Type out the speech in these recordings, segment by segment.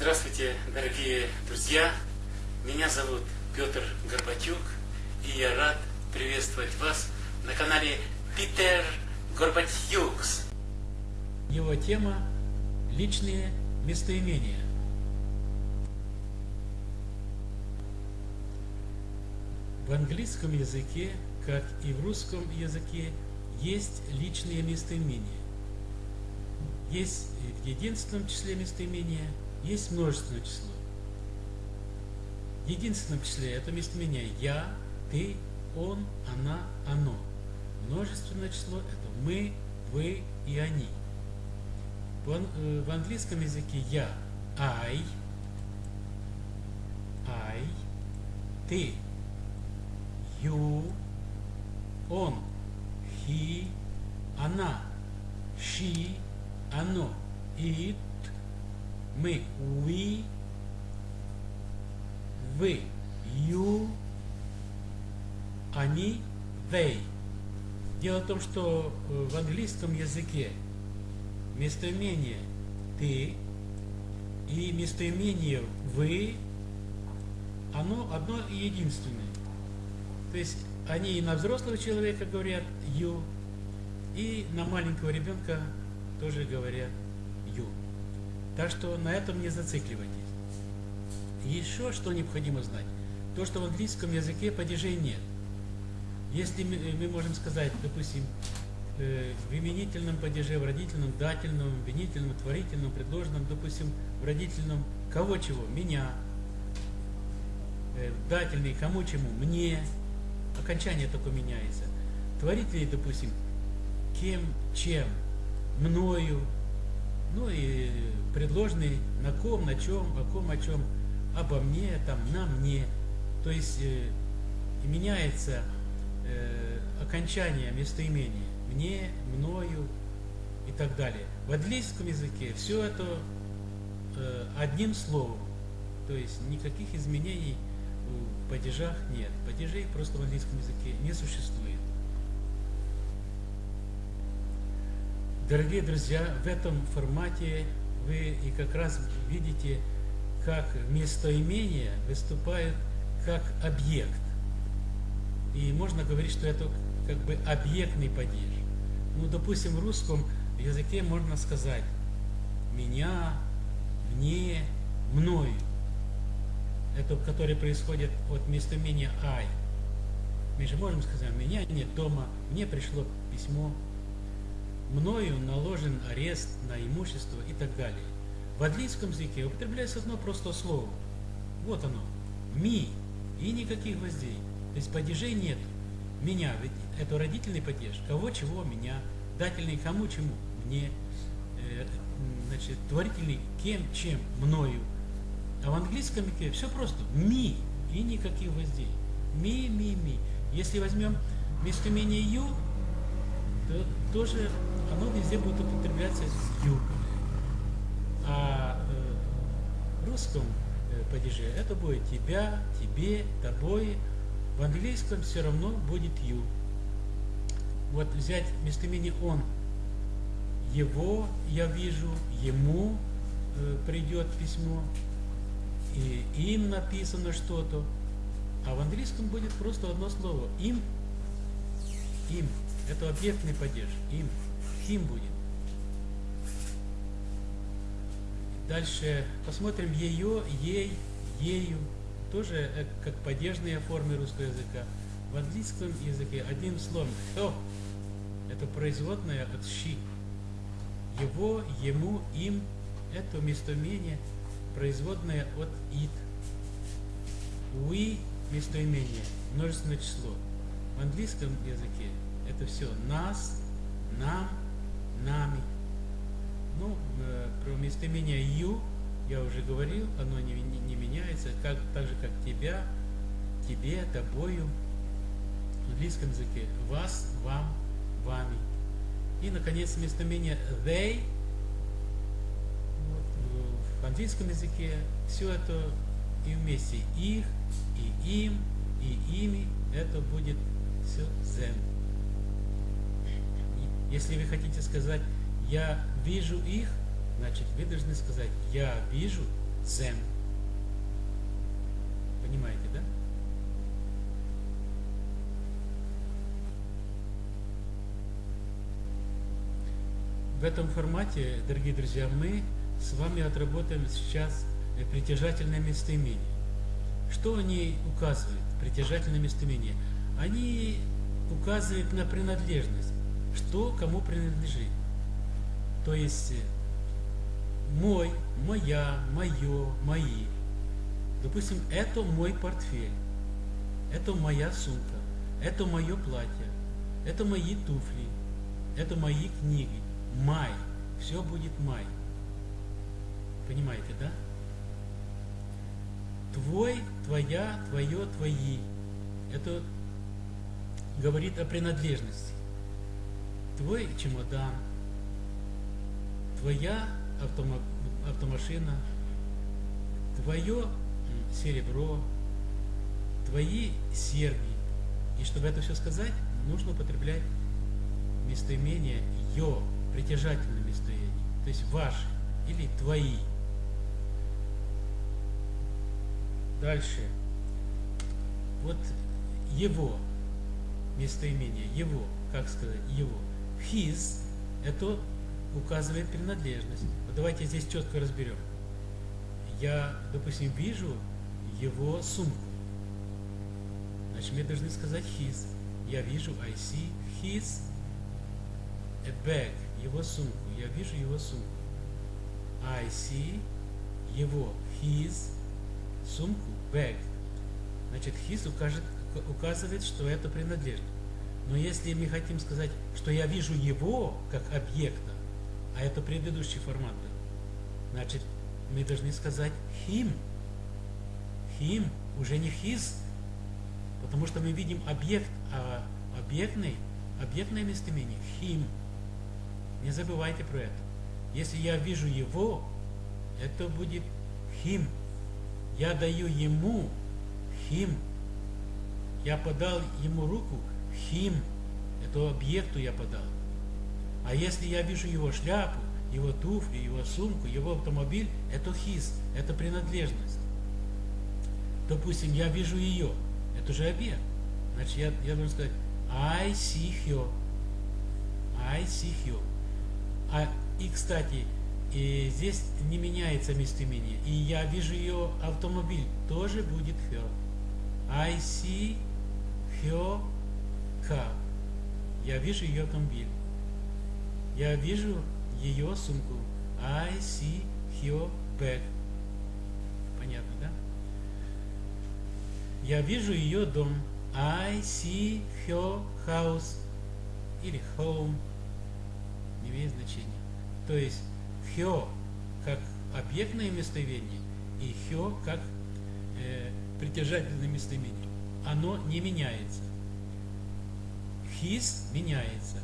Здравствуйте, дорогие друзья! Меня зовут Петр Горбатюк, и я рад приветствовать вас на канале Питер Горбатюкс. Его тема – личные местоимения. В английском языке, как и в русском языке, есть личные местоимения. Есть в единственном числе местоимения, есть множественное число. В единственном числе это местоимение «я», «ты», «он», «она», «оно». Множественное число – это «мы», «вы» и «они». Э, в английском языке «я» – «I», «I», «ты», «you», «он», «he», «она», «she», «оно», «it», «мы», «we», «вы», «you», «они», «they». Дело в том, что э, в английском языке местоимение «ты» и местоимение «вы» оно одно и единственное. То есть они и на взрослого человека говорят «you», и на маленького ребенка тоже говорят «you». Так что на этом не зацикливайтесь. Еще что необходимо знать. То, что в английском языке падежей нет. Если мы, мы можем сказать, допустим, э, в именительном падеже, в родительном, дательном, винительном, творительном, предложенном, допустим, в родительном кого чего? Меня. Э, дательный кому чему? Мне. Окончание только меняется. Творительный, допустим, кем, чем, мною. Ну и предложенный на ком, на чем, о ком, о чем, обо мне, там, на мне. То есть э, меняется э, окончание местоимения мне, мною и так далее. В английском языке все это э, одним словом, то есть никаких изменений в падежах нет. Падежей просто в английском языке не существует. Дорогие друзья, в этом формате вы и как раз видите, как местоимение выступает как объект. И можно говорить, что это как бы объектный падеж. Ну, допустим, в русском языке можно сказать «меня», «мне», «мною». Это, который происходит от местоимения «ай». Мы же можем сказать «меня нет дома», «мне пришло письмо», «мною наложен арест на имущество» и так далее. В английском языке употребляется одно простое слово. Вот оно. «Ми» и никаких гвоздей. То есть падежей нет. Меня, ведь это родительный падеж. Кого, чего, меня. Дательный кому, чему. Мне. Э, значит, творительный кем, чем, мною. А в английском языке все просто. Ми и никаких гвоздей. Ми, ми, ми. Если возьмем местоимение ю, то тоже оно везде будет употребляться с ю. А э, в русском э, падеже это будет тебя, тебе, тобой, в английском все равно будет you. Вот взять местоимение он. Его я вижу, ему э, придет письмо, и им написано что-то. А в английском будет просто одно слово. Им. Им. Это объектный падеж. Им. Им будет. Дальше посмотрим ее, ей, ею тоже э, как падежные формы русского языка. В английском языке одним словом «то» – это производное от «щи». Его, ему, им – это местоимение, производное от «it». «We» – местоимение, множественное число. В английском языке это все «нас», «нам», «нами». Ну, э, про местоимение «you» я уже говорил, оно не, не, не меняется, как, так же как тебя, тебе, тобою. В английском языке вас, вам, вами. И, наконец, местоимение they. Вот, в английском языке все это и вместе их, и им, и ими, это будет все them. Если вы хотите сказать, я вижу их, значит вы должны сказать, я вижу them. Понимаете, да? В этом формате, дорогие друзья, мы с вами отработаем сейчас притяжательное местоимение. Что они указывают, притяжательное местоимение? Они указывают на принадлежность, что кому принадлежит. То есть мой, моя, мое, мои. Допустим, это мой портфель, это моя сумка, это мое платье, это мои туфли, это мои книги. Май. Все будет май. Понимаете, да? Твой, твоя, твое, твои. Это говорит о принадлежности. Твой чемодан, твоя автомо автомашина, твое серебро, твои серьги. И чтобы это все сказать, нужно употреблять местоимение «ё», притяжательное местоимение, то есть «ваши» или «твои». Дальше. Вот его местоимение, его, как сказать, его. His – это указывает принадлежность. Вот давайте здесь четко разберем. Я, допустим, вижу его сумку. Значит, мне должны сказать his. Я вижу I see his a bag, его сумку. Я вижу его сумку. I see его, his, сумку, bag. Значит, his укажет, указывает, что это принадлежность. Но если мы хотим сказать, что я вижу его как объекта, а это предыдущий формат был. Значит, мы должны сказать him. Him, уже не his, потому что мы видим объект, а объектный, объектное местоимение him. Не забывайте про это. Если я вижу его, это будет him. Я даю ему him. Я подал ему руку him. Это объекту я подал. А если я вижу его шляпу, его туфли, его сумку, его автомобиль, это his, это принадлежность. Допустим, я вижу ее, это же объект. Значит, я, я должен сказать I see her. I see her. А, и, кстати, и здесь не меняется местоимение. И я вижу ее автомобиль, тоже будет her. I see her car. Я вижу ее автомобиль. Я вижу ее сумку. I see her bag. Понятно, да? Я вижу ее дом. I see her house. Или home. Не имеет значения. То есть her как объектное местоимение и her как э, притяжательное местоимение. Оно не меняется. His меняется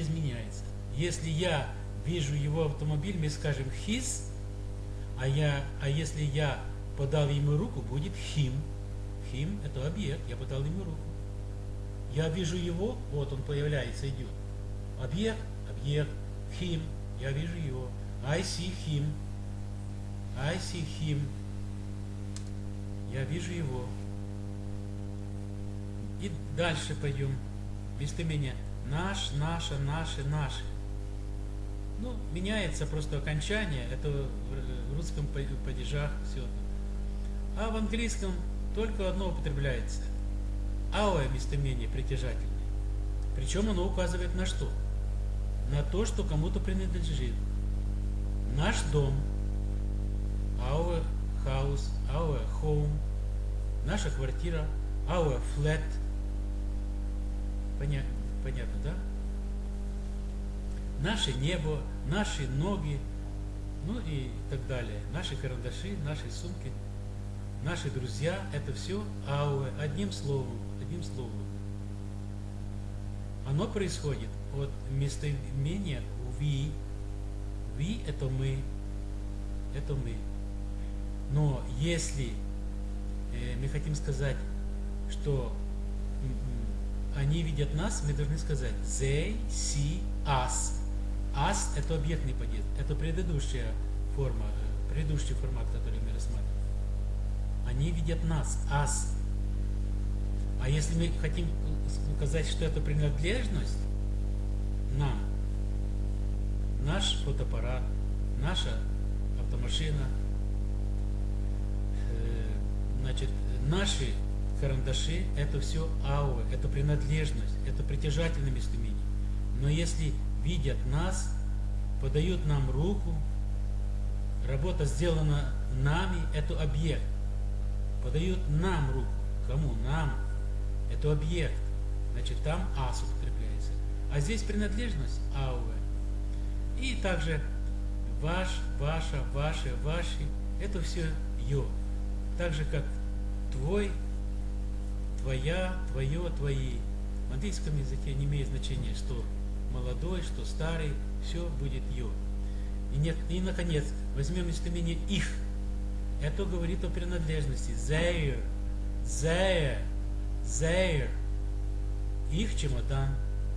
изменяется. Если я вижу его автомобиль, мы скажем his, а, я, а если я подал ему руку, будет him. Him – это объект, я подал ему руку. Я вижу его, вот он появляется, идет. Объект, объект, him, я вижу его. I see him. I see him. Я вижу его. И дальше пойдем. Местоимение Наш, наша, наши, наши. Ну, меняется просто окончание, это в русском падежах все. А в английском только одно употребляется. Our местоимение притяжательное. Причем оно указывает на что? На то, что кому-то принадлежит. Наш дом, our house, our home, наша квартира, our flat. Понятно? Понятно, да? Наше небо, наши ноги, ну и так далее. Наши карандаши, наши сумки, наши друзья, это все ауэ, одним словом, одним словом. Оно происходит от местоимения ви. Ви – это мы, это мы. Но если э, мы хотим сказать, что они видят нас, мы должны сказать they see us. Us – это объектный падеж, это предыдущая форма э, предыдущий формат, который мы рассматривали. Они видят нас, ас. А если мы хотим сказать, что это принадлежность нам, наш фотоаппарат, наша автомашина, э, значит, наши карандаши, это все аура, это принадлежность, это притяжательное местоимение. Но если видят нас, подают нам руку, работа сделана нами, это объект. Подают нам руку. Кому? Нам. Это объект. Значит, там ас употребляется. А здесь принадлежность ауэ. И также ваш, ваша, ваши, ваши. Это все ё. Так же, как твой, твоя, твое, твои. В английском языке не имеет значения, что молодой, что старый, все будет ё. И, нет, и наконец, возьмем местоимение их. Это говорит о принадлежности. Their, their, their. Их чемодан,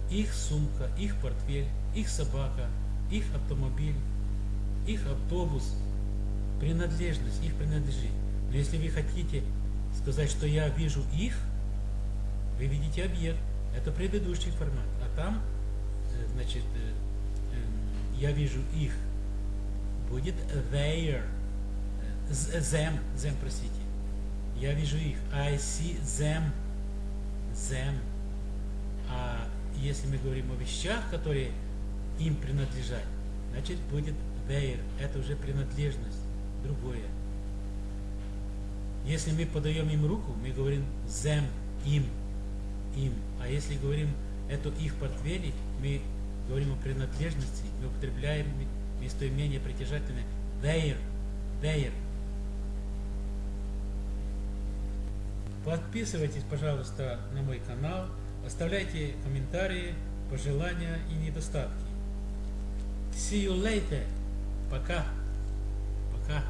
их сумка, их портфель, их собака, их автомобиль, их автобус. Принадлежность, их принадлежит. Но если вы хотите сказать, что я вижу их, вы видите объект. Это предыдущий формат. А там, э, значит, э, эм, я вижу их. Будет their. Them, them, простите. Я вижу их. I see them. Them. А если мы говорим о вещах, которые им принадлежат, значит будет their. Это уже принадлежность. Другое. Если мы подаем им руку, мы говорим them, им, им. А если говорим это их портфели, мы говорим о принадлежности, мы употребляем местоимение притяжательное their, their. Подписывайтесь, пожалуйста, на мой канал, оставляйте комментарии, пожелания и недостатки. See you later. Пока. Пока.